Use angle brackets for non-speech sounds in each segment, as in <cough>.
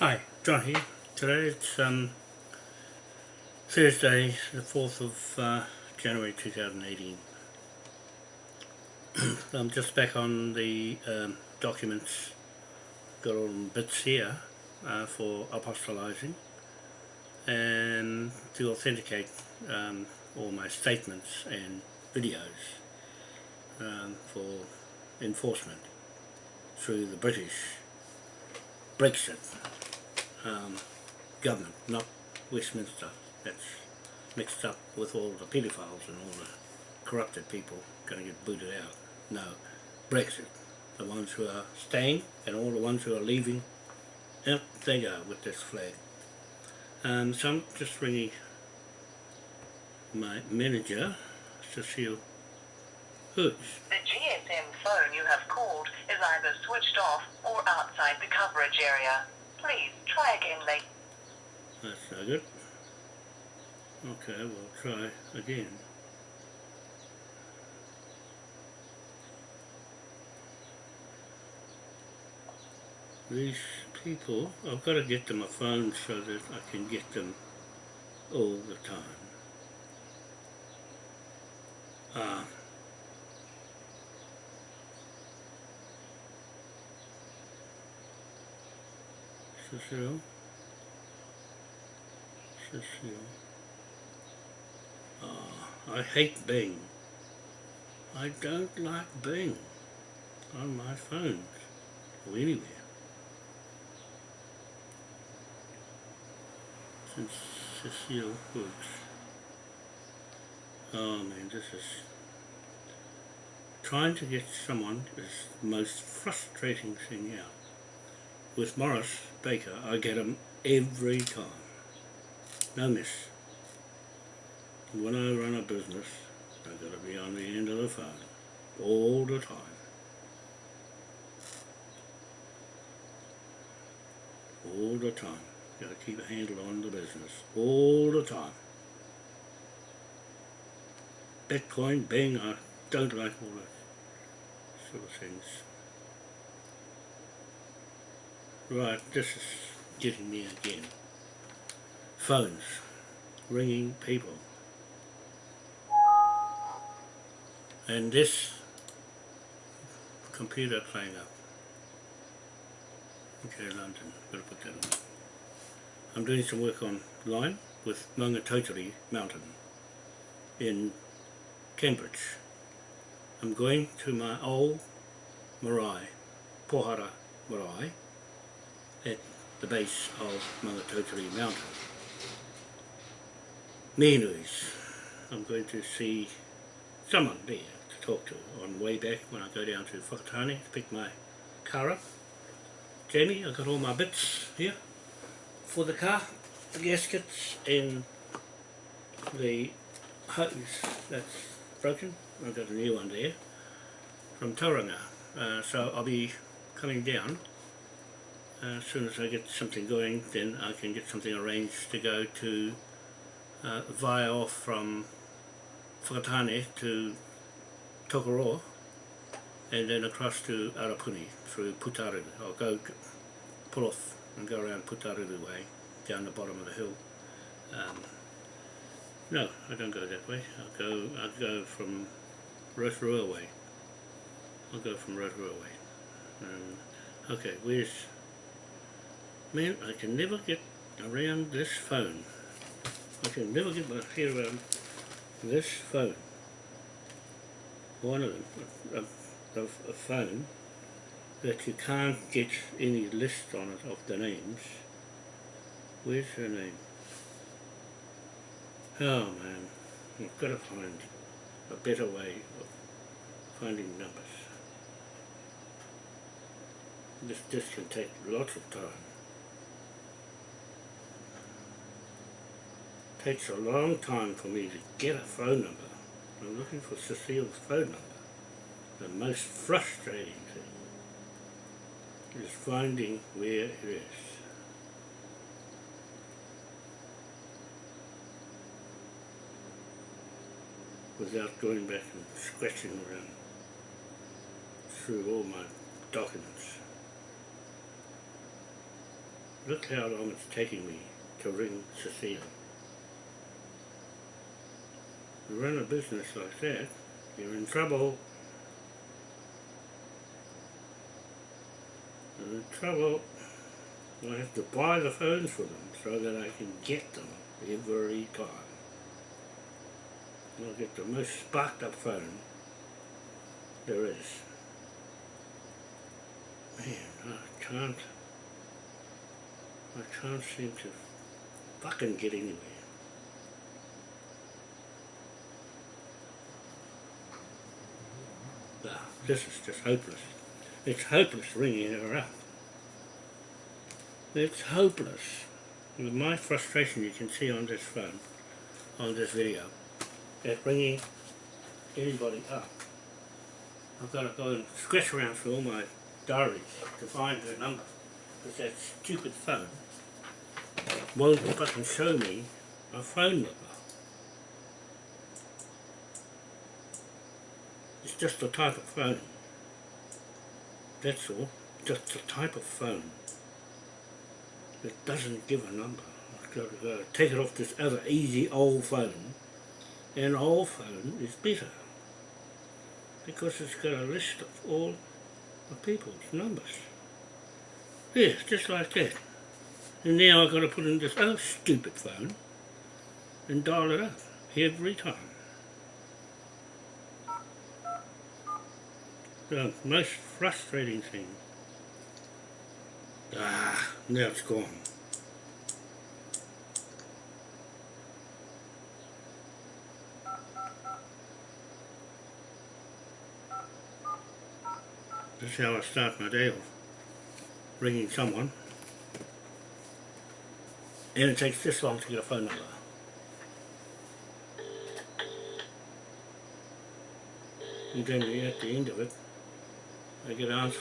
Hi, John here. Today it's um, Thursday, the 4th of uh, January 2018. <clears throat> I'm just back on the um, documents, got all the bits here uh, for apostolizing and to authenticate um, all my statements and videos um, for enforcement through the British Brexit um, government, not Westminster. That's mixed up with all the pedophiles and all the corrupted people going to get booted out. No, Brexit. The ones who are staying and all the ones who are leaving, yep, they go with this flag. Um, so I'm just ringing my manager, Cecile Hoods. The GSM phone you have called is either switched off or outside the coverage area. Please try again later. That's no good. Okay, we'll try again. These people, I've got to get them a phone so that I can get them all the time. Uh, Cecile. Cecile. Oh, I hate Bing. I don't like Bing on my phones or anywhere. Since Cecile Hoods. Oh man, this is trying to get someone is the most frustrating thing out with Morris Baker, I get them every time. No miss. When I run a business, I've got to be on the end of the phone all the time. All the time. Got to keep a handle on the business all the time. Bitcoin, Bing, I don't like all that sort of things. Right, this is getting me again. Phones. Ringing people. And this computer playing up. Okay, London, gotta put that on. I'm doing some work online with Maungatautari Mountain in Cambridge. I'm going to my old marae, Pohara marae, at the base of Maungatautari Mountain. Menuis. I'm going to see someone there to talk to on way back when I go down to Whakatane to pick my car up. Jamie, I've got all my bits here for the car, the gaskets and the hose that's broken. I've got a new one there from Tauranga. Uh, so I'll be coming down as soon as I get something going then I can get something arranged to go to uh, via off from Whakatane to Tokoroa and then across to Arapuni through Putaruru. I'll go pull off and go around Putaruru way down the bottom of the hill. Um, no, I don't go that way. I'll go I'll go from Rotorua way. I'll go from Rotorua way. Um, okay, where's Man, I can never get around this phone. I can never get my head around this phone. One of them, a, a, phone that you can't get any list on it of the names. Where's her name? Oh man, I've got to find a better way of finding numbers. This, this can take lots of time. Takes a long time for me to get a phone number. I'm looking for Cecile's phone number. The most frustrating thing is finding where it is. without going back and scratching around through all my documents. look how long it's taking me to ring Cecile. Run a business like that, you're in trouble. You're in trouble. I have to buy the phones for them so that I can get them every time. I'll get the most sparked up phone there is. Man, I can't, I can't seem to fucking get anywhere. This is just hopeless. It's hopeless ringing her up. It's hopeless. With my frustration you can see on this phone, on this video, that ringing anybody up. I've got to go and scratch around through all my diaries to find her number. Because that stupid phone won't fucking show me a phone number. It's just the type of phone. That's all. Just the type of phone. It doesn't give a number. I've got to go take it off this other easy old phone. And old phone is better. Because it's got a list of all the people's numbers. Yeah, just like that. And now I've got to put in this other stupid phone and dial it up every time. The most frustrating thing. Ah, now it's gone. That's how I start my day off. Ringing someone. And it takes this long to get a phone number. And then at the end of it, I get an answer.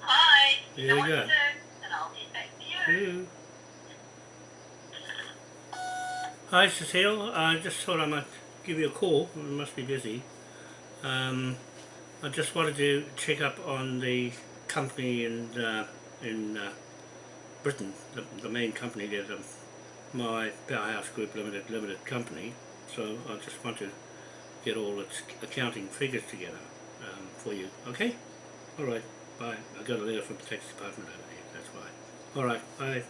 Hi. There you go. to do, and I'll get back to you. Hi Cecile, I just thought I might give you a call, you must be busy. Um, I just wanted to check up on the company and uh, in uh, Britain, the, the main company there, the, my Powerhouse Group Limited Limited Company. So I just want to get all its accounting figures together um, for you, okay? Alright, bye. I got a letter from the tax department over here, that's why. Alright, bye.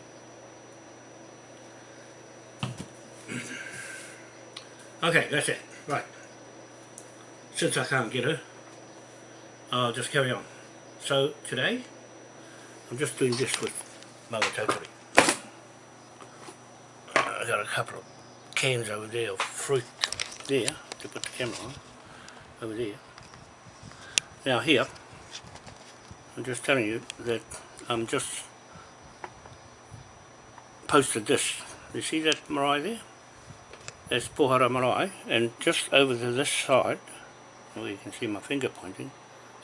<clears throat> Okay, that's it. Right. Since I can't get her, I'll just carry on. So today, I'm just doing this with Mother Totally. Uh, I got a couple of cans over there of fruit there to put the camera on. Over there. Now here, I'm just telling you that I'm just posted this. You see that marae there? That's Pohara Marae, and just over to this side, where you can see my finger pointing,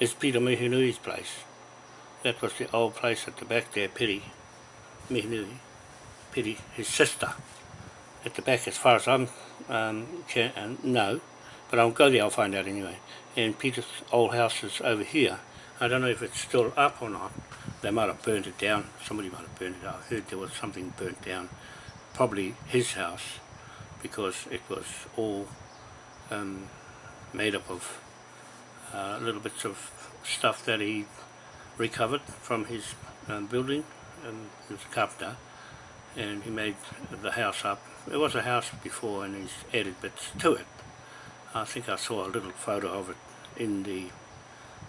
is Peter Mihinui's place. That was the old place at the back there, Piri Mihinui, Piri, his sister. At the back, as far as I'm um, can uh, know, but I'll go there, I'll find out anyway. And Peter's old house is over here. I don't know if it's still up or not. They might have burnt it down. Somebody might have burnt it out. I heard there was something burnt down. Probably his house because it was all um, made up of uh, little bits of stuff that he recovered from his um, building. Um, he was a carpenter and he made the house up. It was a house before and he's added bits to it. I think I saw a little photo of it in the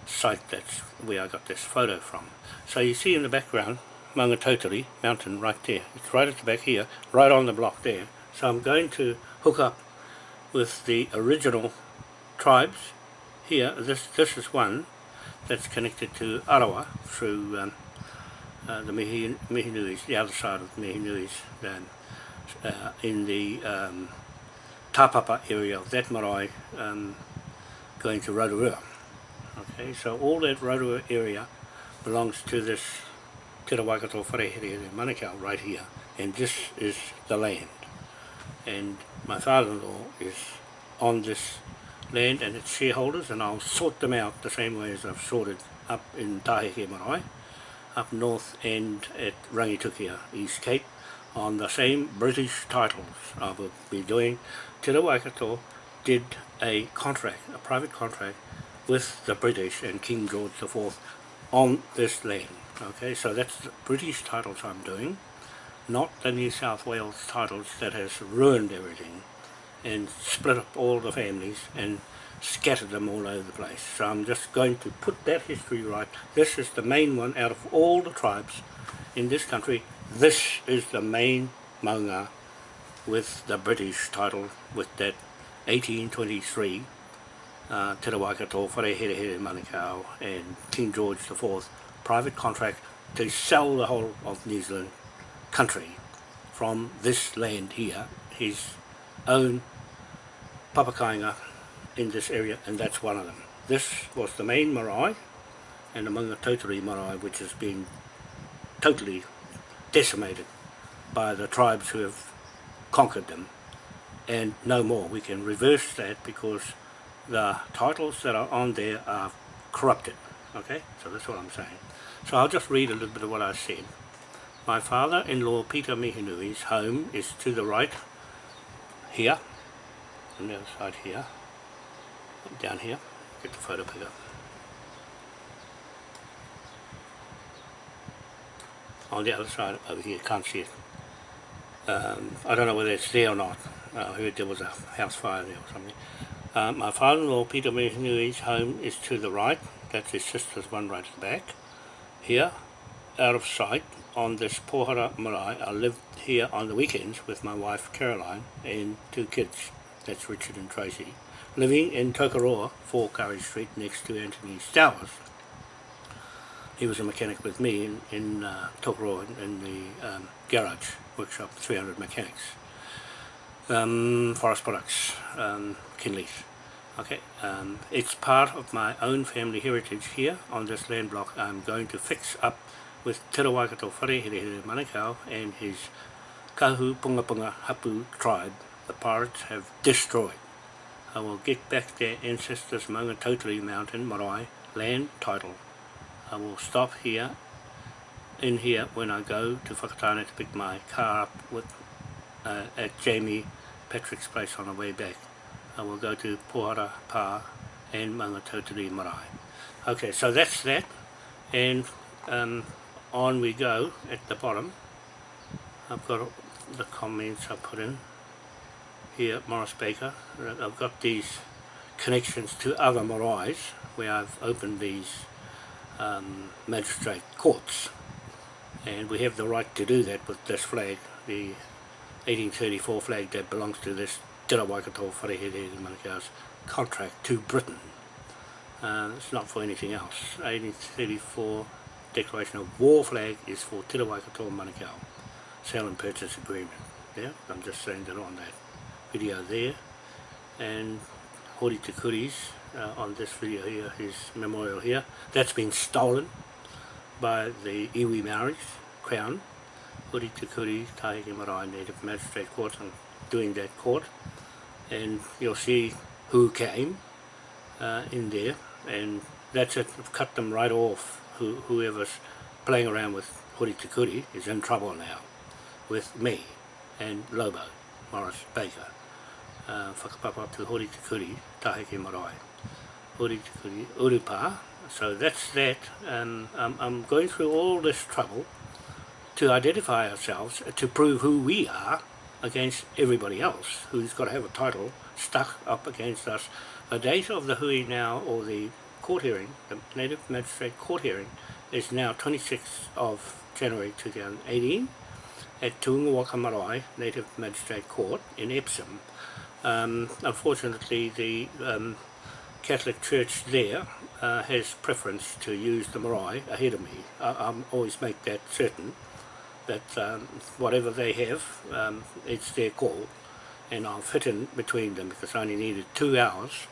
site that's where I got this photo from. So you see in the background Maungatautari mountain right there. It's right at the back here, right on the block there. So I'm going to hook up with the original tribes here. This this is one that's connected to Arawa through um, uh, the Mihi, Mihinuis, the other side of the Mihinuis, um, uh, in the um, Tapapa area of that marae um, going to Rotorua. Okay, so all that Rotorua area belongs to this Te Rawaikato Wharehere Manukau right here, and this is the land. and my father-in-law is on this land and its shareholders and I'll sort them out the same way as I've sorted up in Taheke Marae, up north and at Rangitukia, East Cape, on the same British titles I will be doing. Te Waikato did a contract, a private contract with the British and King George IV on this land. Okay, so that's the British titles I'm doing, not the New South Wales titles that has ruined everything and split up all the families and scattered them all over the place. So I'm just going to put that history right. This is the main one out of all the tribes in this country. This is the main maunga with the British title with that 1823 uh, Te Waikato, Whareherehere Manukau and King George IV private contract to sell the whole of New Zealand country from this land here, his own papakainga in this area and that's one of them. This was the main marae and among the Tautari marae which has been totally decimated by the tribes who have conquered them and no more. We can reverse that because the titles that are on there are corrupted. Okay, so that's what I'm saying. So I'll just read a little bit of what I said. My father-in-law Peter Mihinui's home is to the right here, on the other side here, down here, get the photo pick. On the other side over here, can't see it. Um, I don't know whether it's there or not. I heard there was a house fire there or something. Uh, my father-in-law Peter Mihinui's home is to the right, that's his sister's one right at the back. Here, out of sight, on this Pohara Marae, I lived here on the weekends with my wife Caroline and two kids, that's Richard and Tracy, living in Tokoroa, 4 Curry Street, next to Anthony Stowers. He was a mechanic with me in, in uh, Tokoroa, in the um, garage, workshop, 300 mechanics. Um, Forest Products, um, Kinleith. Okay, um, it's part of my own family heritage here on this land block. I'm going to fix up with Te Waikato Wharehere Manukau and his Kahu Punga Punga Hapu tribe the pirates have destroyed. I will get back their ancestors' Maungatautari Mountain Marae land title. I will stop here in here when I go to Whakatane to pick my car up with uh, at Jamie Patrick's place on the way back. I will go to Pohara Pa and Maungatautari Marae. Okay, so that's that. And um, on we go at the bottom. I've got the comments I put in here at Morris Baker. I've got these connections to other maraes where I've opened these um, magistrate courts and we have the right to do that with this flag, the 1834 flag that belongs to this Te Waikato Wharehere Manukau's contract to Britain. Uh, it's not for anything else. 1834 Declaration of War flag is for Te Waikato Manukau. Sale and purchase agreement. Yeah, I'm just saying that on that video there. And Hori Te Kuri's uh, on this video here, his memorial here. That's been stolen by the Iwi Maoris, Crown. Hori Te Kuri, Taheke Marae Native Magistrate Court, and doing that court and you'll see who came uh, in there and that's it, I've cut them right off who, whoever's playing around with Hori Tikuri is in trouble now with me and Lobo, Morris Baker uh, whakapapa to Hori Tikuri, Taheke Marae Hori Tikuri, Urupa so that's that and um, I'm going through all this trouble to identify ourselves, to prove who we are against everybody else who's got to have a title stuck up against us. The date of the hui now, or the court hearing, the Native Magistrate Court hearing, is now 26th of January 2018 at Tuungawaka Marae Native Magistrate Court in Epsom. Um, unfortunately, the um, Catholic Church there uh, has preference to use the marae ahead of me. I, I always make that certain that um, whatever they have, um, it's their call and I'll fit in between them because I only needed two hours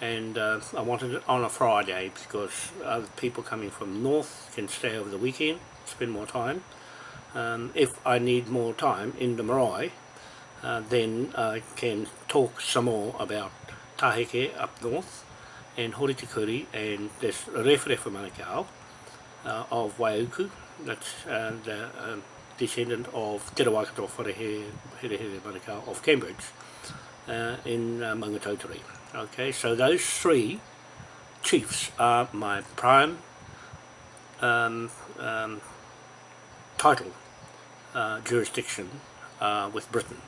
and uh, I wanted it on a Friday because other people coming from north can stay over the weekend, spend more time. Um, if I need more time in the marae, uh, then I can talk some more about Taheke up north and Horitikuri and this Referefa Manukau uh, of Waiuku, that's uh, the uh, descendant of Te Rawakato Wharehere Here Manukau of Cambridge uh, in uh, Maungatautari. Okay, so those three chiefs are my prime um, um, title uh, jurisdiction uh, with Britain,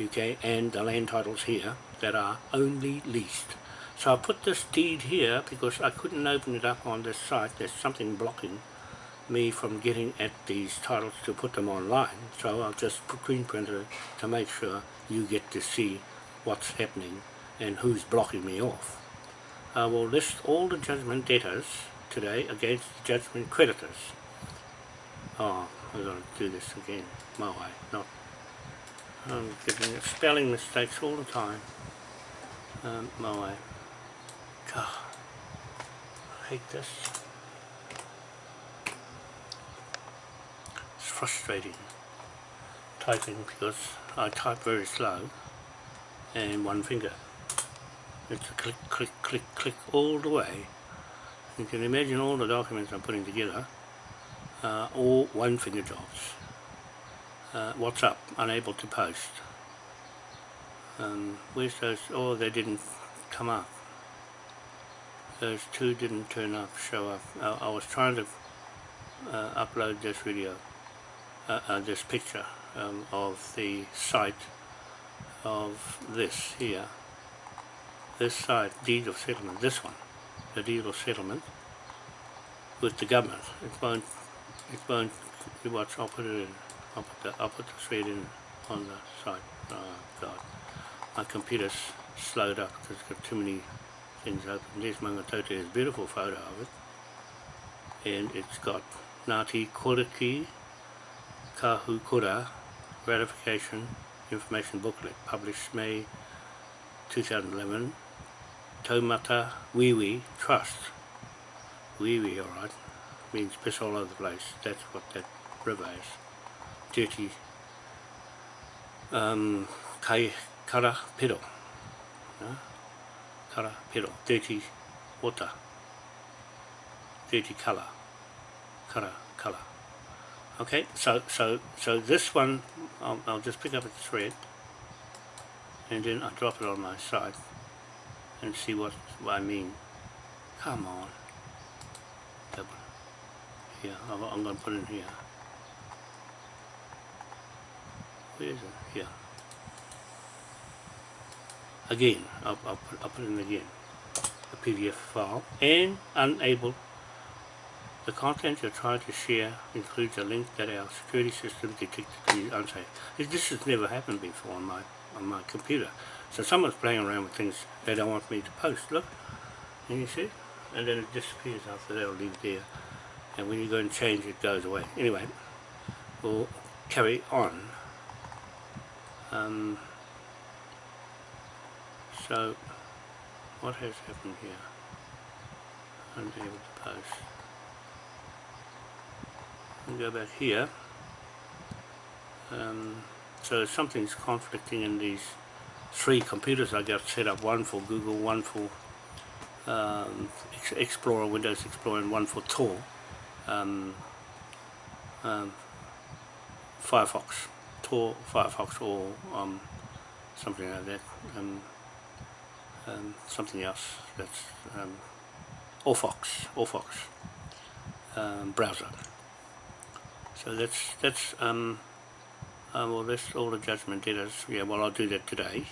UK, and the land titles here that are only leased. So I put this deed here because I couldn't open it up on this site. There's something blocking me from getting at these titles to put them online. So I'll just screen printer it to make sure you get to see what's happening and who's blocking me off. I will list all the judgment debtors today against the judgment creditors. Oh, I'm going to do this again, my way, not... I'm getting spelling mistakes all the time. Um, my. God, I hate this. It's frustrating typing because I type very slow and one finger. It's a click, click, click, click all the way. You can imagine all the documents I'm putting together, uh, all one finger jobs. Uh, what's up? Unable to post. Um, where's those? Oh, they didn't come up. Those two didn't turn up, show up. I, I was trying to uh, upload this video, uh, uh, this picture um, of the site of this here. This site, deed of settlement, this one, the deed of settlement with the government. It won't, it won't, put it in, I'll put the, I'll put the thread in on the side. Oh God, my computer's slowed up because it's got too many things open. There's Mangatote's beautiful photo of it. And it's got Ngāti Koriki Kahukura Ratification Information Booklet published May 2011 Taumata Wiwi Trust Wiwi alright means piss all over the place that's what that river is dirty um, kai kara piro kara piro dirty water dirty colour kara colour okay so so so this one I'll, I'll just pick up a thread and then I drop it on my side and see what, what I mean. Come on. Yeah I'm, I'm going to put it in here where is it here again I'll, I'll, put, I'll put it in again a PDF file and unable the content you're trying to share includes a link that our security system detected to be unsafe. This has never happened before on my on my computer. So someone's playing around with things they don't want me to post. Look, and you see, and then it disappears after that. will leave there, and when you go and change, it goes away. Anyway, we'll carry on. Um, so, what has happened here? Unable to post. And go back here. Um, so something's conflicting in these three computers. I got set up one for Google one for um, Explorer Windows Explorer and one for Tor. Um, um, Firefox Tor Firefox or um, something like that um, something else that's um, Orfox, Orfox browser so that's that's um uh, well that's all the judgment debtors. Yeah, well I'll do that today.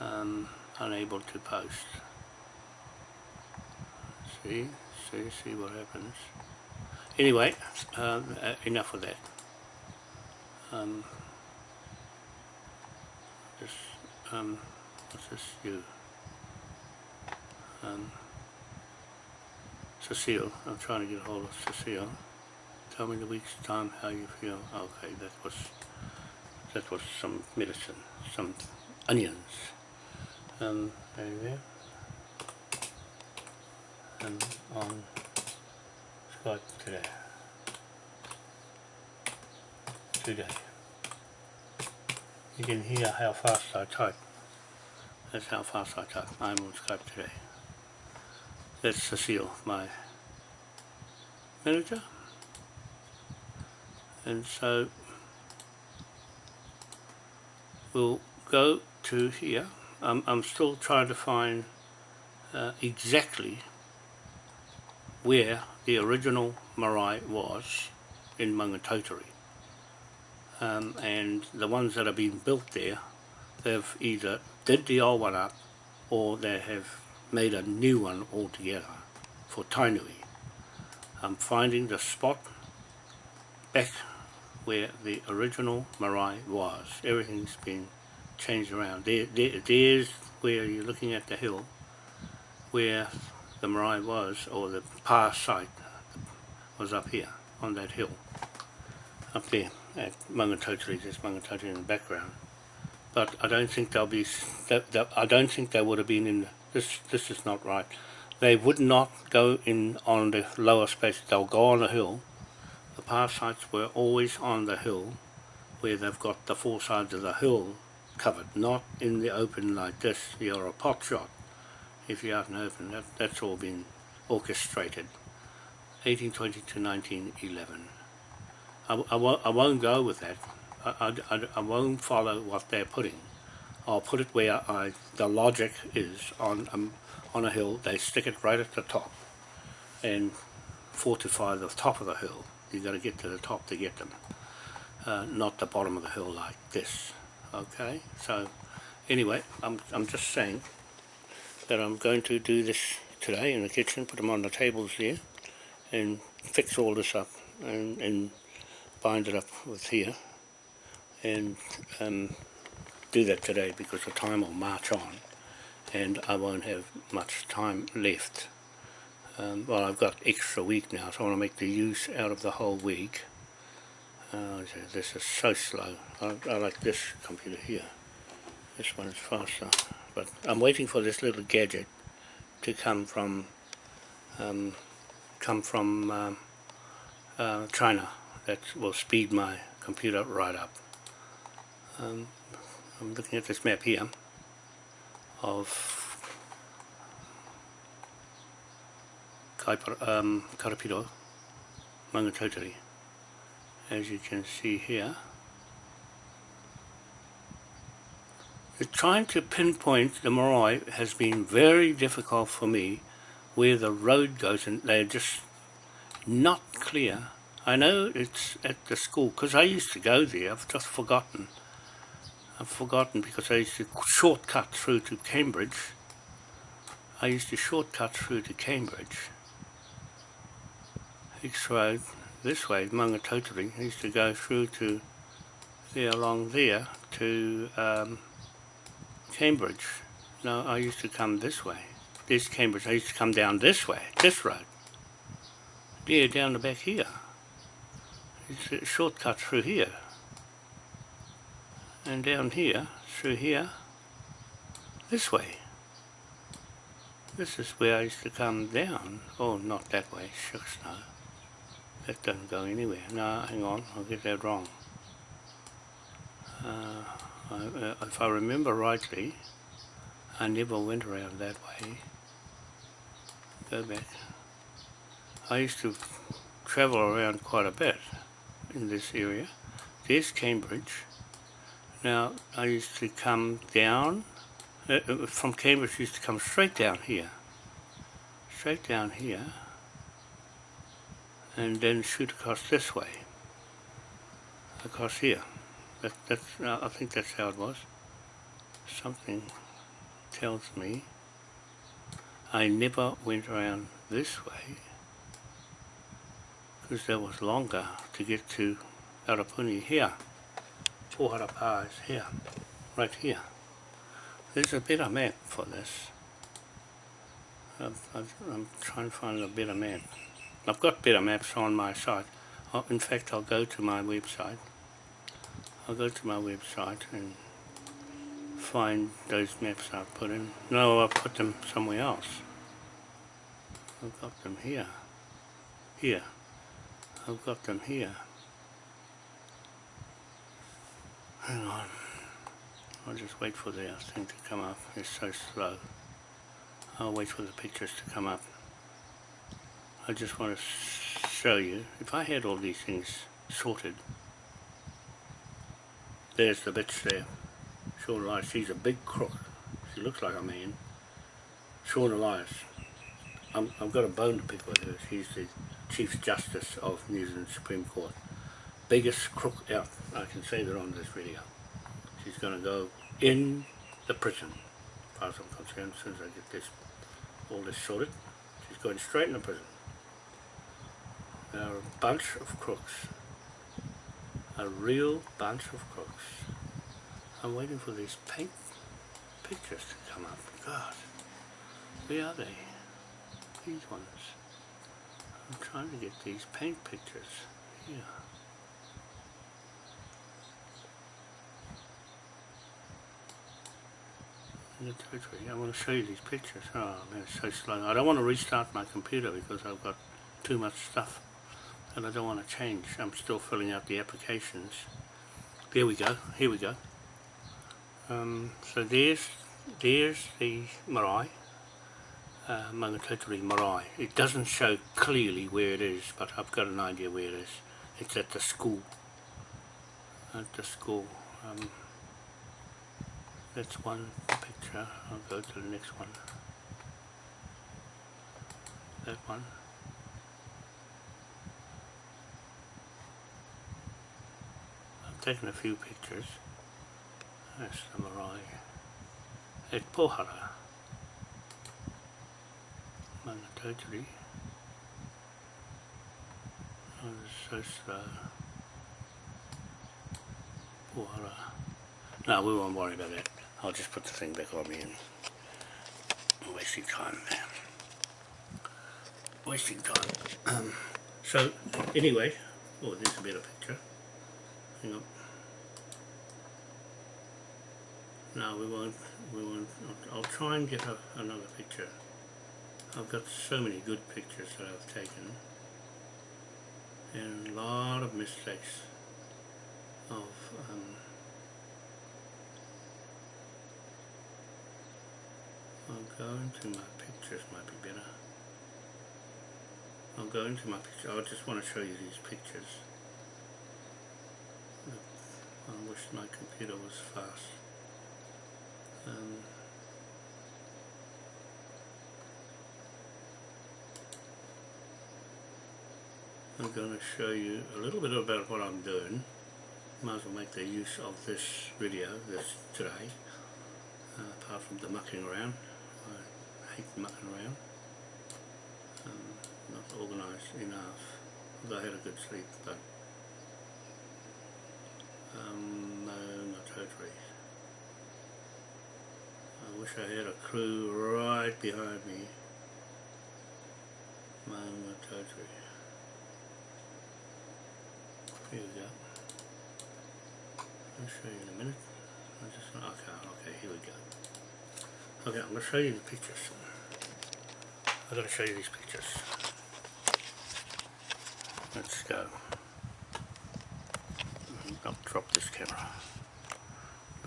Um, unable to post. See, see, see what happens. Anyway, uh, enough of that. Um, this, um, what's this? You. Um, Cecile. I'm trying to get a hold of Cecile tell me a week's time how you feel. Okay, that was that was some medicine, some onions. Um, there you go. And on Skype today. You can hear how fast I type. That's how fast I type. I'm on Skype today. That's Cecile, my manager. And so we'll go to here. I'm, I'm still trying to find uh, exactly where the original marae was in Maungatautari. Um, and the ones that have been built there, they've either did the old one up or they have made a new one altogether for Tainui. I'm finding the spot back where the original marae was. Everything's been changed around. There, there, there's where you're looking at the hill, where the marae was, or the past site was up here, on that hill. Up there, at Maungatautari, there's Maungatautari in the background. But I don't think they'll be, that, that, I don't think they would have been in, this, this is not right. They would not go in on the lower space, they'll go on the hill. The past sites were always on the hill, where they've got the four sides of the hill covered, not in the open like this. You're a pot shot if you're out in the open. That, that's all been orchestrated. 1820 to 1911. I, I, won't, I won't go with that. I, I, I won't follow what they're putting. I'll put it where I, the logic is on, um, on a hill. They stick it right at the top and fortify the top of the hill. You've got to get to the top to get them. Uh, not the bottom of the hill like this. Okay, so anyway, I'm, I'm just saying that I'm going to do this today in the kitchen, put them on the tables there, and fix all this up and, and bind it up with here, and um, do that today because the time will march on, and I won't have much time left. Um, well, I've got extra week now, so I want to make the use out of the whole week. Uh, this is so slow. I, I like this computer here. This one is faster. But I'm waiting for this little gadget to come from um, come from um, uh, China that will speed my computer right up. Um, I'm looking at this map here of Kaipara, um, Karapiro, as you can see here. Trying to pinpoint the marae has been very difficult for me where the road goes and they're just not clear. I know it's at the school because I used to go there, I've just forgotten. I've forgotten because I used to shortcut through to Cambridge. I used to shortcut through to Cambridge. Hicks Road this way, Maungatautari, used to go through to there along there to um, Cambridge. No, I used to come this way. This Cambridge, I used to come down this way, this road. Yeah, down the back here. It's a shortcut through here. And down here, through here, this way. This is where I used to come down. Oh, not that way, shucks no. That doesn't go anywhere. No, hang on, I'll get that wrong. Uh, I, uh, if I remember rightly, I never went around that way. Go back. I used to travel around quite a bit in this area. There's Cambridge. Now, I used to come down, uh, uh from Cambridge used to come straight down here. Straight down here and then shoot across this way across here that, that's uh, I think that's how it was something tells me I never went around this way because that was longer to get to Arapuni here Poharapa is here right here there's a better map for this I'm, I'm trying to find a better map I've got better maps on my site. Uh, in fact, I'll go to my website. I'll go to my website and find those maps I've put in. No, I've put them somewhere else. I've got them here. Here. I've got them here. Hang on. I'll just wait for the thing to come up. It's so slow. I'll wait for the pictures to come up. I just want to show you, if I had all these things sorted, there's the bitch there. Sian Elias, she's a big crook. She looks like a man. Sian Elias, I'm, I've got a bone to pick with her. She's the Chief Justice of New Zealand Supreme Court. Biggest crook out. I can say that on this video. She's going to go in the prison, as far as I'm concerned, as soon as I get this all this sorted. She's going straight in the prison. They're a bunch of crooks. A real bunch of crooks. I'm waiting for these paint pictures to come up. God, where are they? These ones. I'm trying to get these paint pictures. Territory. I want to show you these pictures. Oh man, it's so slow. I don't want to restart my computer because I've got too much stuff and I don't want to change. I'm still filling out the applications. There we go. Here we go. Um, so there's there's the marae, Maungatautari marae. It doesn't show clearly where it is, but I've got an idea where it is. It's at the school. At the school. Um, that's one picture. I'll go to the next one. That one. I've taken a few pictures. That's the marae. At Pohara. Oh, it's so slow. Pohara. No, we won't worry about that. I'll just put the thing back on me and wasting time. Wasting time. Um, so, anyway, oh, there's a better picture. Hang on. No, we won't. We won't. I'll, I'll try and get a, another picture. I've got so many good pictures that I've taken, and a lot of mistakes of um, I'll go into my pictures might be better. I'll go into my picture. I just want to show you these pictures. I wish my computer was fast. Um, I'm going to show you a little bit about what I'm doing. Might as well make the use of this video this today, uh, apart from the mucking around. I hate mucking around. Um, not organised enough. Although I had a good sleep, but um, no, not totally. I wish I had a crew right behind me. Maunga Tautari. Here we go. I'll show you in a minute. I just okay, okay, here we go. Okay, I'm gonna show you the pictures. I'm gonna show you these pictures. Let's go. I'll drop this camera.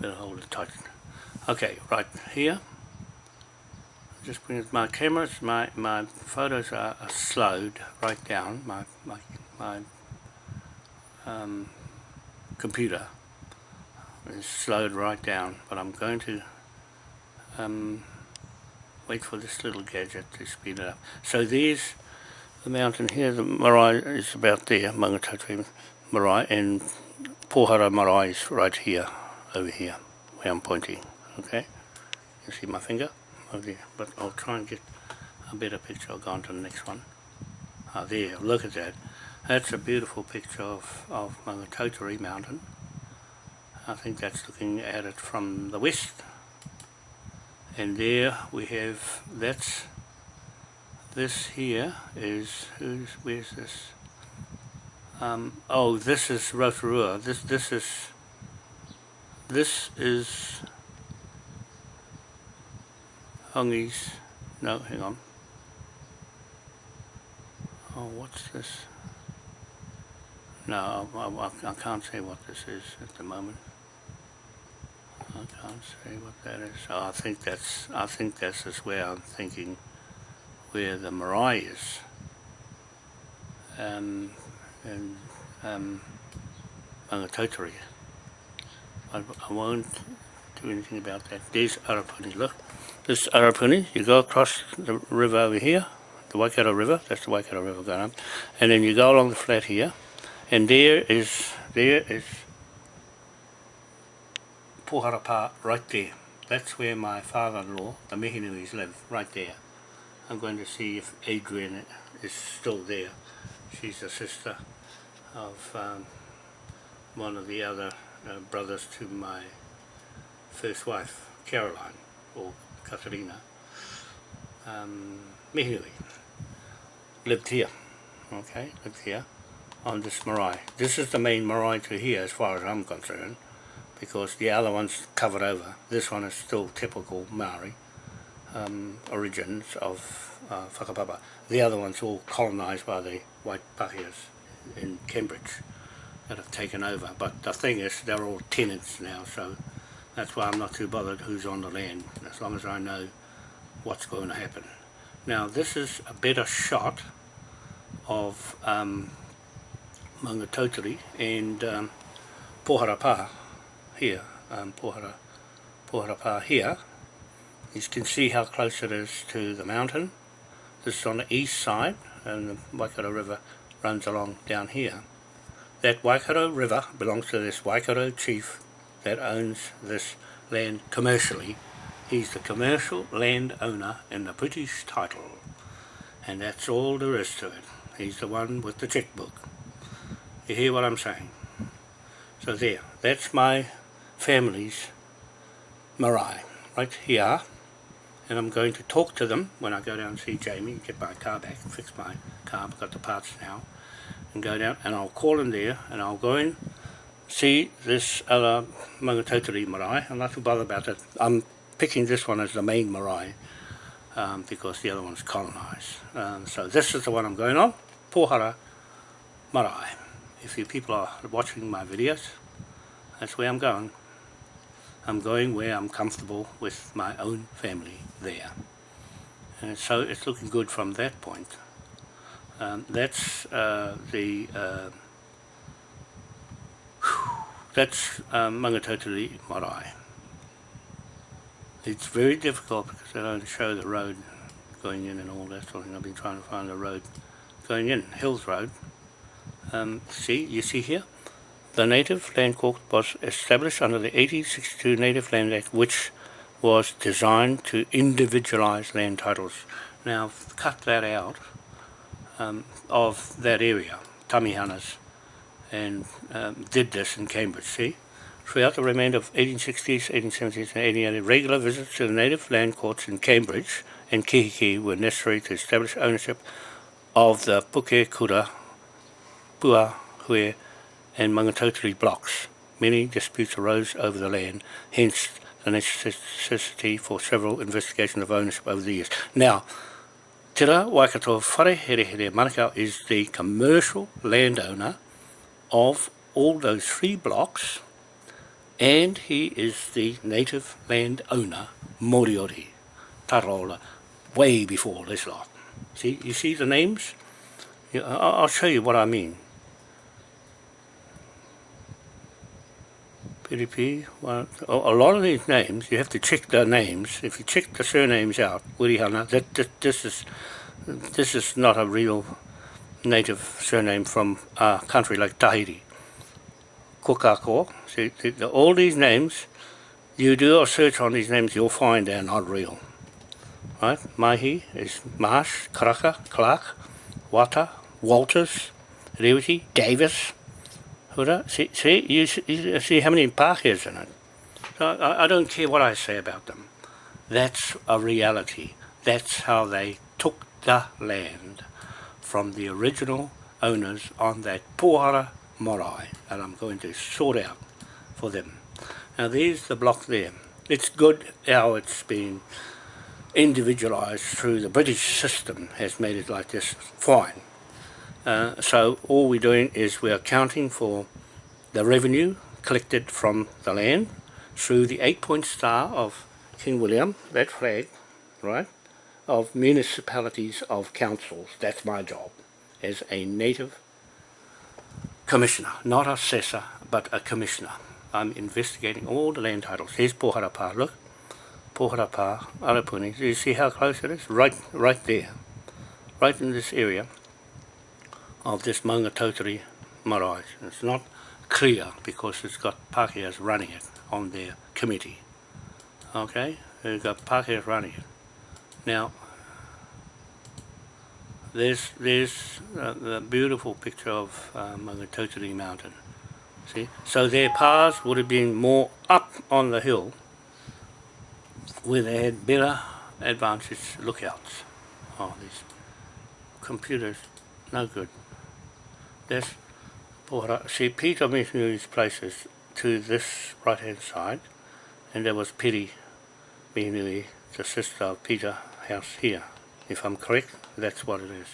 Better hold it tight. Okay, right here. Just bring my cameras, my my photos are, are slowed right down. My my my um, computer is slowed right down, but I'm going to um, wait for this little gadget to speed it up. So there's the mountain here, the marae is about there, Maungatautari marae, and Pohara marae is right here, over here, where I'm pointing, okay? You see my finger? Over there, but I'll try and get a better picture, I'll go on to the next one. Ah, there, look at that. That's a beautiful picture of, of Maungatautari mountain. I think that's looking at it from the west. And there we have, that's, this here is, who's, where's this? Um, oh, this is Rotorua. This, this is, this is Hongi's, no, hang on. Oh, what's this? No, I, I, I can't say what this is at the moment. I can't see what that is. Oh, I think that's, I think this is where I'm thinking where the marae is. Um, and um, Maungatautari. I, I won't do anything about that. There's Arapuni, look. This Arapuni, you go across the river over here, the Waikato River, that's the Waikato River going up, and then you go along the flat here, and there is, there is Poharapa right there. That's where my father-in-law, the Mihinuis, live, right there. I'm going to see if Adrian is still there. She's the sister of um, one of the other uh, brothers to my first wife, Caroline, or Katerina. Um, Mihinui lived here, okay, lived here on this marae. This is the main marae to here as far as I'm concerned because the other one's covered over. This one is still typical Maori um, origins of uh, Whakapapa. The other one's all colonised by the white Pakehas in Cambridge that have taken over. But the thing is, they're all tenants now, so that's why I'm not too bothered who's on the land, as long as I know what's going to happen. Now, this is a better shot of um, Maungatautari and um, Poharapa here, um, Pohara, Poharapa here. You can see how close it is to the mountain. This is on the east side, and the Waikato River runs along down here. That Waikato River belongs to this Waikato chief that owns this land commercially. He's the commercial land owner in the British title. And that's all there is to it. He's the one with the checkbook. You hear what I'm saying? So there, that's my family's marae, right here. And I'm going to talk to them when I go down and see Jamie, get my car back, fix my car, I've got the parts now, and go down, and I'll call him there, and I'll go in, see this other Maungatautari marae. I'm not too bothered about it. I'm picking this one as the main marae, um, because the other one's colonised. Um, so this is the one I'm going on, Pohara Marae. If you people are watching my videos, that's where I'm going. I'm going where I'm comfortable with my own family there. And so it's looking good from that point. Um, that's uh, the uh, that's um, Marae. It's very difficult because they don't show the road going in and all that sort of thing. I've been trying to find the road going in, Hills Road. Um, see, you see here? The Native Land Court was established under the 1862 Native Land Act, which was designed to individualise land titles. Now, cut that out um, of that area, Tamihanas, and um, did this in Cambridge, see? Throughout the remainder of 1860s, 1870s and 1880s, regular visits to the native land courts in Cambridge and Kihiki were necessary to establish ownership of the Puke Kura, Pua, Hue, and Mangatotiri blocks. Many disputes arose over the land, hence the necessity for several investigations of ownership over the years. Now, Te Ra Waikato Whare Here Here Manukau is the commercial landowner of all those three blocks and he is the native land owner, Moriori, Tarola, way before this lot. See, you see the names? I'll show you what I mean. PDP, well, a lot of these names, you have to check the names. If you check the surnames out, Wirihana, that, that this is this is not a real native surname from a country like Tahiti. Kokako, see, the, the, all these names, you do a search on these names, you'll find they're not real. Right? Mahi is Marsh, Karaka, Clark, Wata, Walters, Rewiti, Davis, See, see, you, see how many Pākehas in it. So I, I don't care what I say about them. That's a reality. That's how they took the land from the original owners on that Pohara Marae that I'm going to sort out for them. Now there's the block there. It's good how it's been individualised through the British system has made it like this. Fine. Uh, so all we're doing is we're accounting for the revenue collected from the land through the eight-point star of King William, that flag, right, of municipalities of councils. That's my job as a native commissioner, not assessor, but a commissioner. I'm investigating all the land titles. Here's Poharapa, look. Poharapa, Arapuni. Do you see how close it is? Right, right there. Right in this area of this Maungatautari marae. It's not clear because it's got Pākehās running it on their committee. Okay, they've got Pākehās running it. Now, there's there's uh, the beautiful picture of uh, Maungatautari Mountain. See, so their paths would have been more up on the hill where they had better advantage lookouts. Oh, these computers, no good. That's Pohara. See, Peter these places to this right hand side, and there was Piri Mihinui, the sister of Peter House here. If I'm correct, that's what it is.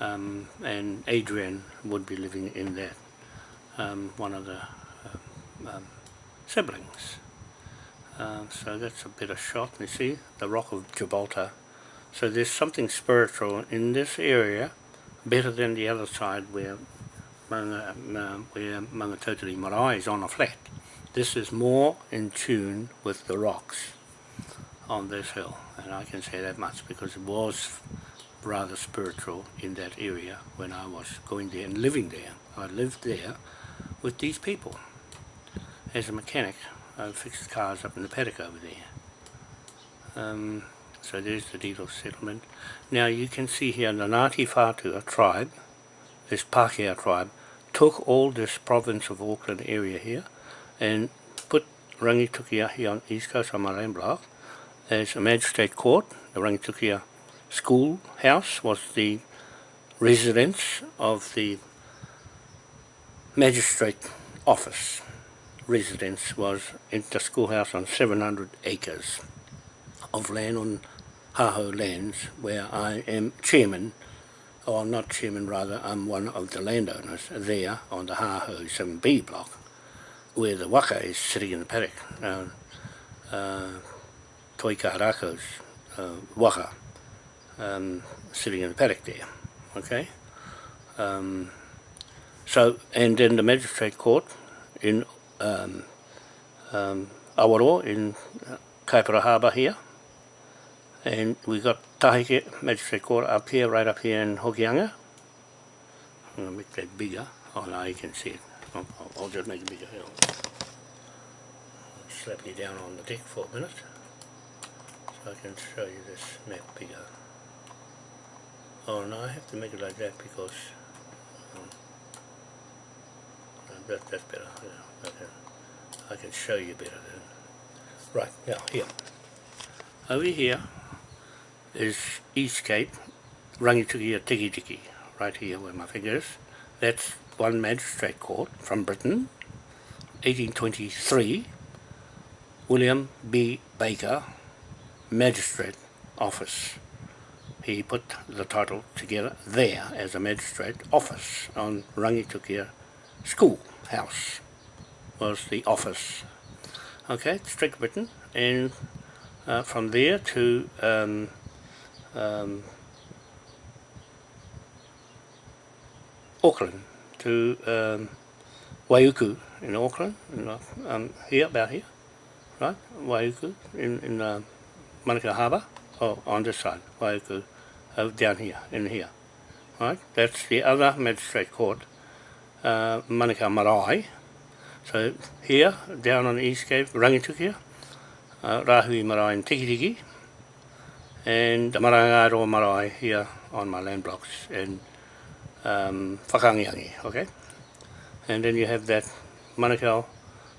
Um, and Adrian would be living in that, um, one of the um, um, siblings. Um, so that's a better shot. You see the rock of Gibraltar. So there's something spiritual in this area, better than the other side where Manga, where Maungatautari Marae is on a flat. This is more in tune with the rocks on this hill, and I can say that much because it was rather spiritual in that area when I was going there and living there. I lived there with these people as a mechanic I fixed cars up in the paddock over there. Um, so there's the deed of settlement. Now you can see here the Ngāti Whātua tribe, this Pākehā tribe, took all this province of Auckland area here and put Rangitukia here on East Coast on land block as a magistrate court. The Rangitukia school house was the residence of the magistrate office residence was in the schoolhouse on 700 acres of land on Haho lands where I am chairman, or not chairman rather, I'm one of the landowners there on the Haho 7B block where the waka is sitting in the paddock. Now, uh, Toi Kaharako's uh, waka um, sitting in the paddock there, okay? Um, so, and then the magistrate court in um, um, Awaroa in uh, Kaipara Harbour here. And we got Taheke Magistrate Court up here, right up here in Hokianga. I'm going to make that bigger. Oh no, you can see it. I'll, I'll just make it bigger. Here. Slap you down on the deck for a minute. So I can show you this map bigger. Oh no, I have to make it like that because um, that, that's better. Yeah. I can, I can show you better then. Right, now here. Over here is East Cape, Rangitukia Tiki Tiki, right here where my finger is. That's one magistrate court from Britain, 1823, William B. Baker, magistrate office. He put the title together there as a magistrate office on Rangitukia School House was the office. Okay, Straight Britain, and uh, from there to um, um, Auckland, to um, Waiuku in Auckland, in, um, here, about here, right? Waiuku in, in uh, Manukau Harbour, or on this side, Waiuku, uh, down here, in here, right? That's the other magistrate court, uh, Manukau Marae, so here, down on the East Cape, Rangitukia, uh, Rahui Marae and Tikitiki, and maranga ro Marae here on my land blocks, and um, Whakangiangi, okay? And then you have that Manukau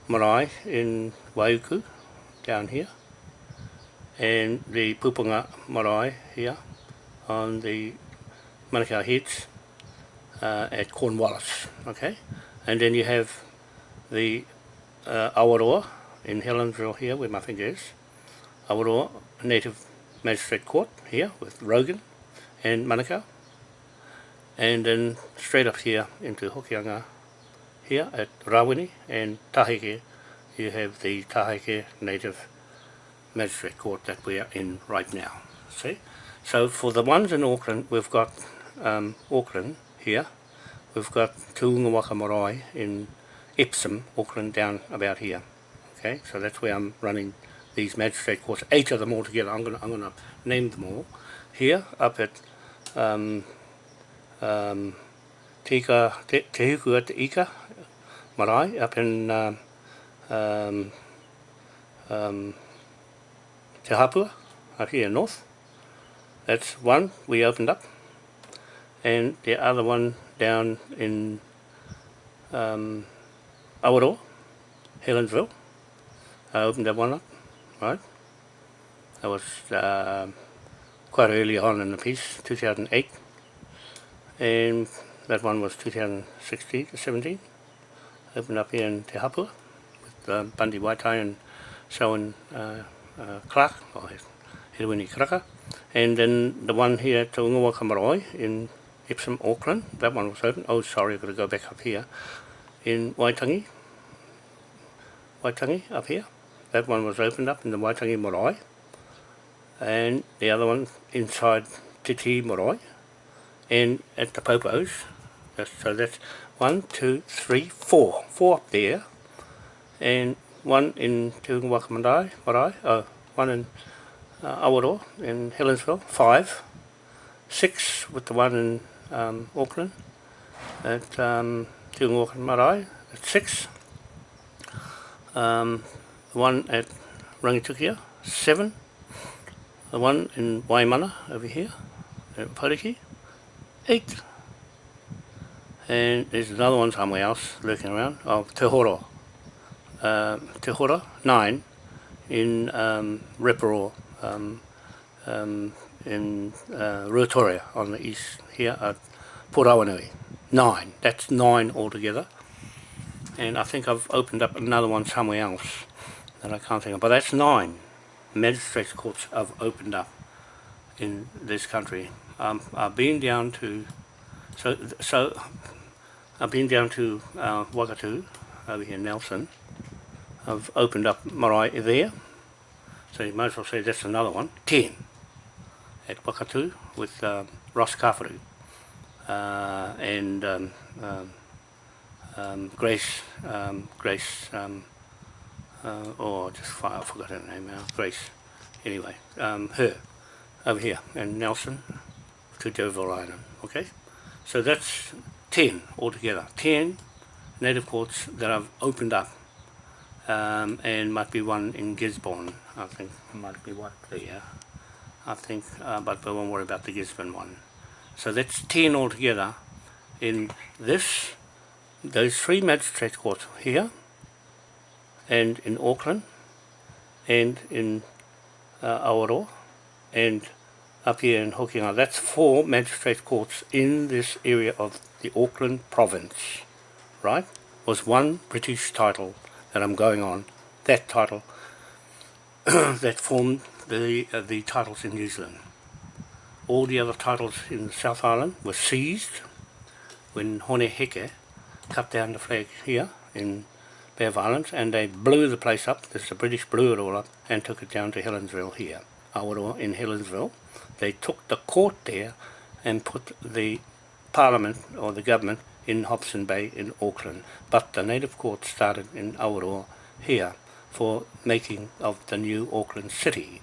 Marae in Waiuku, down here, and the Pupunga Marae here on the Manukau Heads uh, at Cornwallis, okay? And then you have the uh, Awaroa in Helensville here where my finger is. Awaroa Native Magistrate Court here with Rogan and Manukau. And then straight up here into Hokianga here at Rawini and Taheke you have the Taheke Native Magistrate Court that we are in right now. See? So for the ones in Auckland, we've got um, Auckland here. We've got Tuungawaka Marae in Epsom, Auckland, down about here. Okay, so that's where I'm running these magistrate courts, eight of them all together. I'm gonna I'm gonna name them all. Here, up at um, um, Tika Te, Te Te Ika Marae, up in um, um, um, Te Hapua, up here north. That's one we opened up. And the other one down in um, Awaroa, Helensville. I opened that one up, right? That was uh, quite early on in the piece, 2008. And that one was 2016, 17. Opened up here in Te Hapua with uh, Bundy Waitai and Selwyn uh, uh, Clark, or Hedwini Karaka. And then the one here at Ungawaka Marae in Epsom, Auckland, that one was open. Oh, sorry, I've got to go back up here. In Waitangi, Waitangi, up here. That one was opened up in the Waitangi Marae. And the other one inside Titi Marae. And at the Popos. So that's one, two, three, four. Four up there. And one in Tuungawaka Marae, Marae. Oh, one in uh, Awaroa in Helensville. Five. Six with the one in um, Auckland at um, Tuungawaka Marae at 6. Um, the one at Rangitukia, 7. The one in Waimana over here at Pariki, 8. And there's another one somewhere else lurking around, oh, Te Horo, uh, Te Horo, 9 in um, Reparo, um, um, in uh, Ruatoria on the east here at Port Awanui. Nine. That's nine altogether. And I think I've opened up another one somewhere else that I can't think of. But that's nine magistrates courts I've opened up in this country. Um, I've been down to, so so I've been down to uh, Wakatu over here in Nelson. I've opened up Marae there. So you might as well say that's another one. Ten at Wakatu with um, Ross Kafaru uh, and um, um, um Grace, um, Grace, uh, oh, just I forgot her name now, Grace, anyway, her. Over here, and Nelson. To D'Urville Island, okay? So that's 10 altogether, 10 native courts that I've opened up. Um, and might be one in Gisborne, I think, might be one there. I think, uh, but we won't worry about the Gisborne one. So that's 10 altogether. In this, those three magistrate courts here, and in Auckland, and in uh, Awaroa, and up here in Hokinga. That's four magistrate courts in this area of the Auckland province, right? Was one British title that I'm going on, that title <coughs> that formed the, uh, the titles in New Zealand. All the other titles in South Island were seized when Hone Heke cut down the flag here in Of Islands and they blew the place up, the British blew it all up and took it down to Helensville here, Awaroa in Helensville. They took the court there and put the parliament or the government in Hobson Bay in Auckland. But the native court started in Awaroa here for making of the new Auckland city.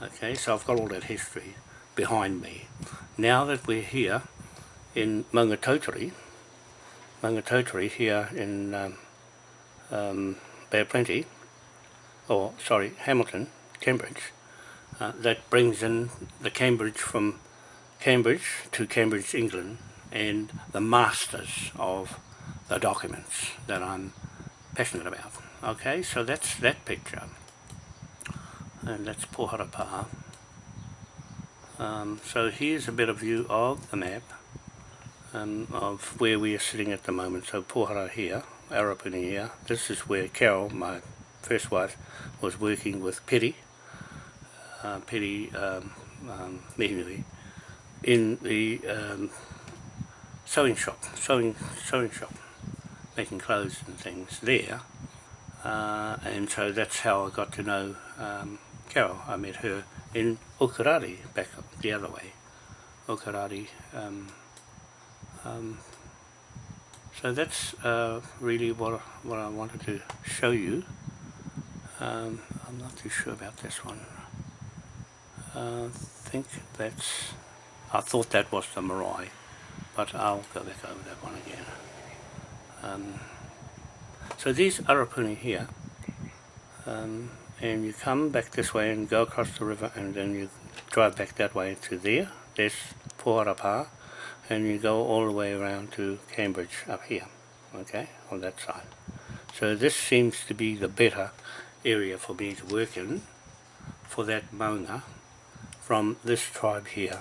Okay, so I've got all that history behind me. Now that we're here in Maungatautari, Maungatautari here in um, um, of Plenty, or sorry, Hamilton, Cambridge, uh, that brings in the Cambridge from Cambridge to Cambridge, England, and the masters of the documents that I'm passionate about. Okay, so that's that picture. And that's Poharapa. Um, so here's a better view of the map um, of where we are sitting at the moment. So Pohara here, Arapuni here. This is where Carol, my first wife, was working with Petty, uh, Petty um, um, in the um, sewing shop, sewing sewing shop, making clothes and things there uh, and so that's how I got to know um, Carol. I met her in Okarari, back the other way. Okarari. Um, um, so that's uh, really what, what I wanted to show you. Um, I'm not too sure about this one. Uh, I think that's... I thought that was the Marae, but I'll go back over that one again. Um, so these Arapuni here, um, and you come back this way and go across the river and then you drive back that way to there, there's Poharapa, and you go all the way around to Cambridge up here, okay, on that side. So this seems to be the better area for me to work in for that Maunga from this tribe here.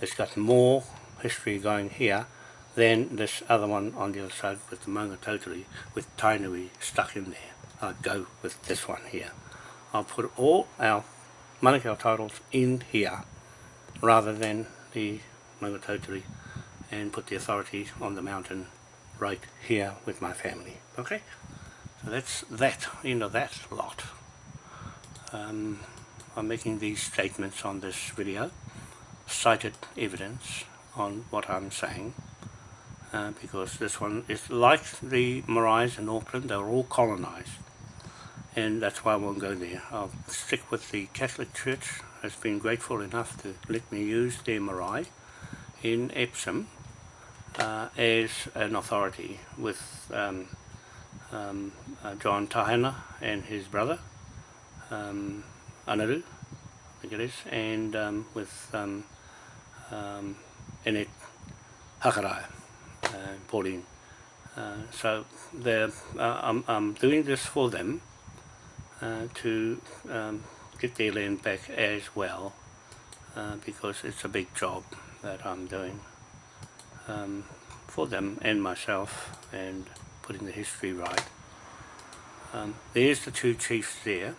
It's got more history going here than this other one on the other side with the Maunga totally with Tainui stuck in there. I'll go with this one here. I'll put all our Manukau titles in here rather than the Maunga totally and put the authority on the mountain right here with my family. Okay? So that's that, end of that lot. Um, I'm making these statements on this video, cited evidence on what I'm saying, uh, because this one is like the Marais in Auckland, they're all colonised, and that's why I won't go there. I'll stick with the Catholic Church, has been grateful enough to let me use their Marais in Epsom uh, as an authority with um, um, uh, John Tahana and his brother, um, Anaru, I think it is, and um, with um, um, Enet Hakarai, uh, Pauline. Uh, so uh, I'm, I'm doing this for them uh, to um, get their land back as well uh, because it's a big job that I'm doing um, for them and myself and putting the history right. Um, there's the two chiefs there.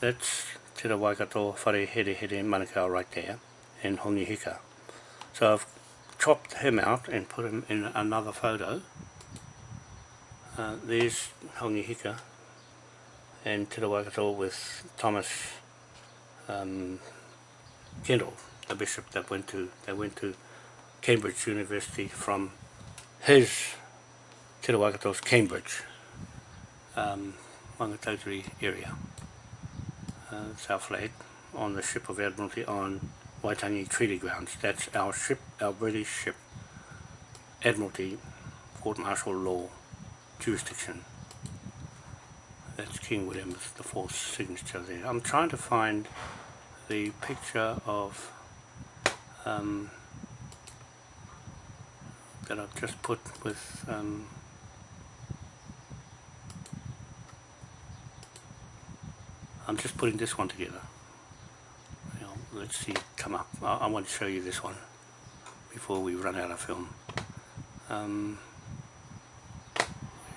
That's Te Waikato, Whare Here Here Manukau right there, and Hongi Hika. So I've chopped him out and put him in another photo. Uh, there's Hongi Hika and Te Waikato with Thomas um, Kendall, the bishop that went to, that went to Cambridge University from his Te Rawakato's Cambridge um, Maungatautari area, uh, South flag, on the ship of Admiralty on Waitangi Treaty Grounds. That's our ship, our British ship, Admiralty Court Martial Law jurisdiction. That's King William IV's signature there. I'm trying to find the picture of um, that I've just put with um, I'm just putting this one together. You know, let's see come up. I, I, want to show you this one before we run out of film. Um,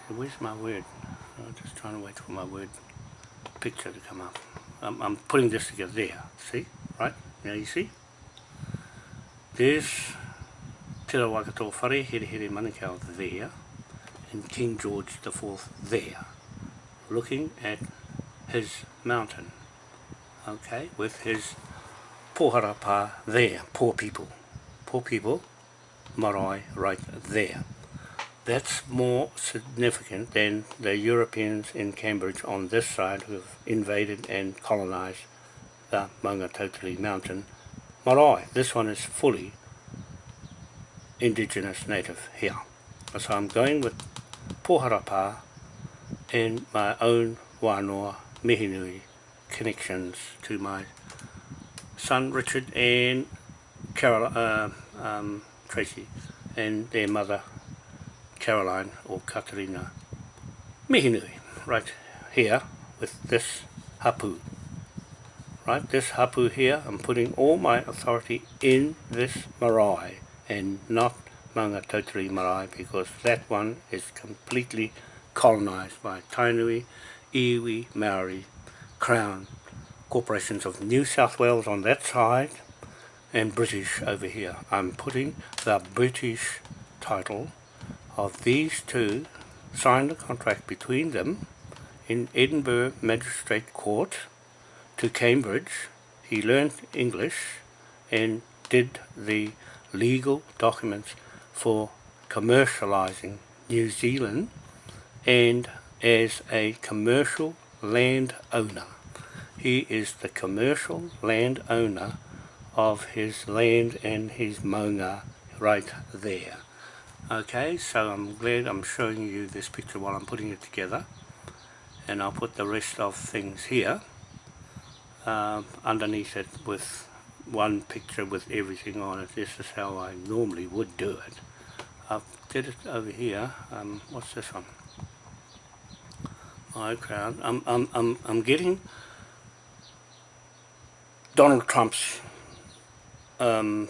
where's my word? I'm just trying to wait for my word picture to come up. I'm, I'm putting this together there. See? Right? Now you see? There's Tera Rawakato Whare Here Here Manukau there and King George IV there looking at his mountain okay with his poharapa there poor people. Poor people marae right there. That's more significant than the Europeans in Cambridge on this side who have invaded and colonized the Maungatotiri mountain. Marae this one is fully indigenous native here. So I'm going with Poharapa and my own wānoa Mihinui connections to my son Richard and Carol, uh, um, Tracy and their mother Caroline or Katarina Mihinui right here with this hapu. Right, this hapu here, I'm putting all my authority in this marae and not Maungatautari Marae because that one is completely colonized by Tainui, Iwi, Maori, Crown, corporations of New South Wales on that side and British over here. I'm putting the British title of these two, signed a contract between them in Edinburgh Magistrate Court to Cambridge. He learned English and did the legal documents for commercializing New Zealand and as a commercial land owner. He is the commercial land owner of his land and his maunga right there. Okay, so I'm glad I'm showing you this picture while I'm putting it together. And I'll put the rest of things here um, underneath it with one picture with everything on it. This is how I normally would do it. I did it over here. Um, what's this one? My crowd. I'm, I'm, I'm, I'm getting Donald Trump's um,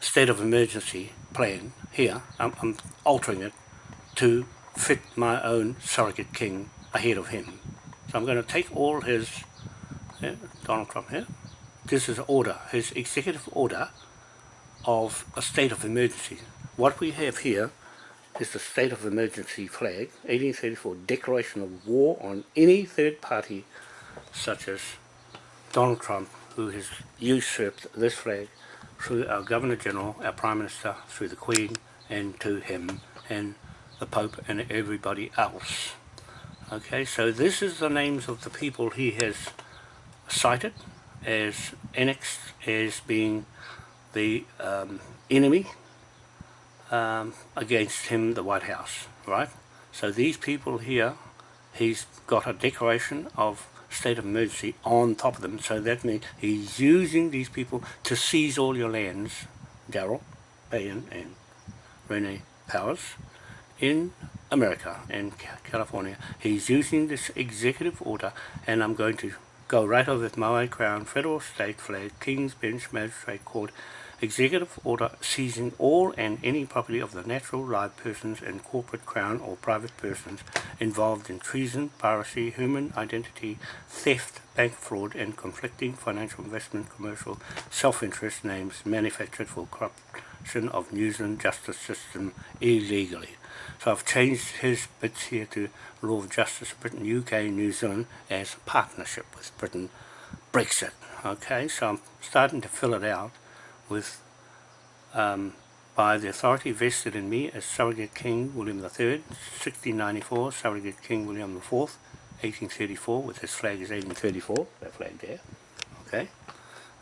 state of emergency plan here. I'm, I'm altering it to fit my own surrogate king ahead of him. So I'm going to take all his, yeah, Donald Trump here, this is order, his executive order of a state of emergency. What we have here is the state of emergency flag, 1834 declaration of war on any third party such as Donald Trump who has usurped this flag through our Governor General, our Prime Minister, through the Queen and to him and the Pope and everybody else. Okay, so this is the names of the people he has cited as annexed as being the um, enemy um, against him, the White House, right? So these people here, he's got a declaration of state of emergency on top of them, so that means he's using these people to seize all your lands, Daryl, Payan and Rene Powers, in America and California. He's using this executive order, and I'm going to go right over with Maui Crown, Federal State Flag, King's Bench Magistrate Court, Executive Order seizing all and any property of the natural live persons and corporate crown or private persons involved in treason, piracy, human identity, theft, bank fraud and conflicting financial investment commercial self-interest names manufactured for corruption of New Zealand justice system illegally. So I've changed his bits here to Law of Justice of Britain, UK, New Zealand as partnership with Britain, Brexit. Okay, so I'm starting to fill it out with um, by the authority vested in me as Surrogate King William III, 1694, Surrogate King William IV, 1834, with his flag is 1834, that flag there. Okay,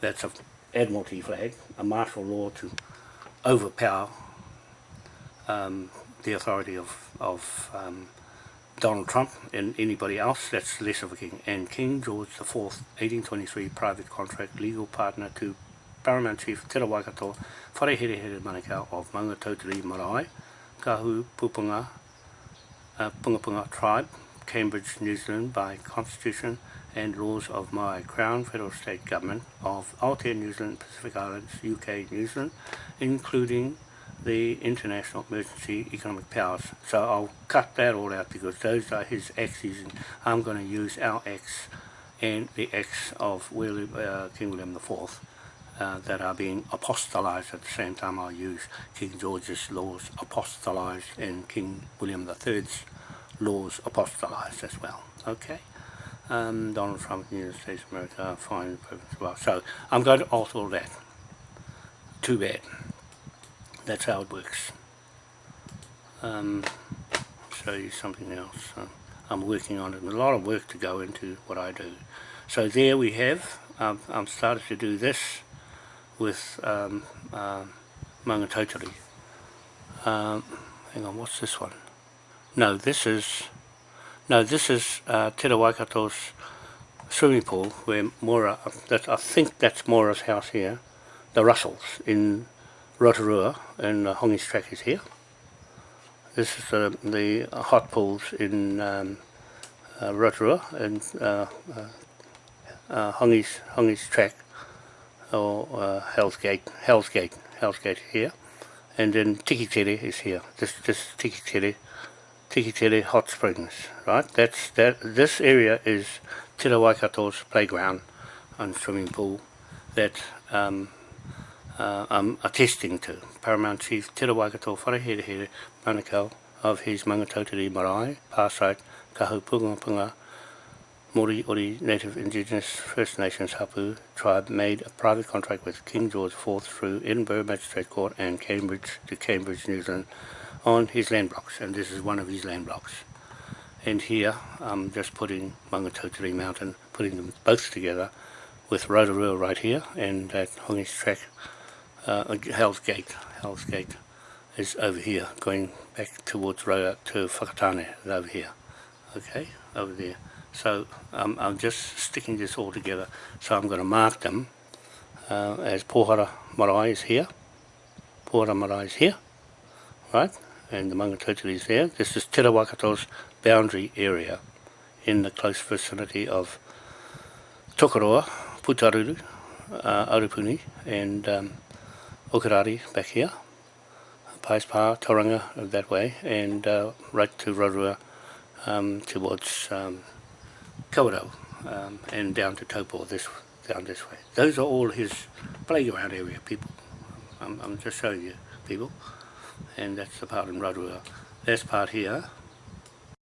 that's a Admiralty flag, a martial law to overpower um, the authority of, of um, Donald Trump and anybody else that's less of a king. And King George IV, 1823, private contract, legal partner to Paramount Chief Te Waikato, Whareherehere Manukau of Maunga Tautari Marae, Kahu Pupunga, uh, Pungapunga Tribe, Cambridge, New Zealand by Constitution and laws of my Crown Federal State Government of Aotea, New Zealand, Pacific Islands, UK, New Zealand, including the international emergency economic powers. So I'll cut that all out because those are his axes and I'm going to use our X and the X of William, uh, King William IV uh, that are being apostolized at the same time I'll use King George's laws apostolized and King William III's laws apostolized as well. Okay? Um, Donald Trump, United States of America, fine, as well. So I'm going to alter all that. Too bad that's how it works. Um, show you something else. Uh, I'm working on it. a lot of work to go into what I do. So there we have. I'm started to do this with um, uh. Um, hang on, what's this one? No, this is no, this is uh, Te Waikato's swimming pool where Mora, that, I think that's Mora's house here, the Russells in Rotorua and uh, Hongi's track is here. This is uh, the hot pools in um, uh, Rotorua and uh, uh, uh Hongi's, Hongi's track or uh, Hell's Gate, Hell's Gate, Hell's Gate here. And then Tiki Tikitere is here. This this Tikitere, Tikitere Hot Springs, right? That's that. This area is Te Waikato's playground and swimming pool that um, uh, I'm attesting to. Paramount Chief Te Waikato Whareherehere Manukau of his Maungatautari Marae, Parsite, Kahu Punga Punga, Mori Ori Native Indigenous First Nations Hapu tribe made a private contract with King George IV through Edinburgh Magistrate Court and Cambridge to Cambridge, New Zealand on his land blocks and this is one of his land blocks. And here I'm just putting Maungatautari Mountain, putting them both together with Rotorua right here and that Hongi's Track, uh, Hell's Gate, Hell's Gate is over here going back towards Roa to Whakatane is over here. Okay, over there. So um, I'm just sticking this all together. So I'm going to mark them uh, as Pohara Marae is here. Pohara Marae is here, right? And the Mangatotiri is there. This is Te Rawakato's boundary area in the close vicinity of Tokoroa, Putaruru, uh, Arupuni and um, Okarari back here. Paispa, Tauranga that way and uh, right to Rotorua um, towards um, Kawarau um, and down to Taupo this down this way. Those are all his playground area people. I'm, I'm just showing you people and that's the part in Rotorua. This part here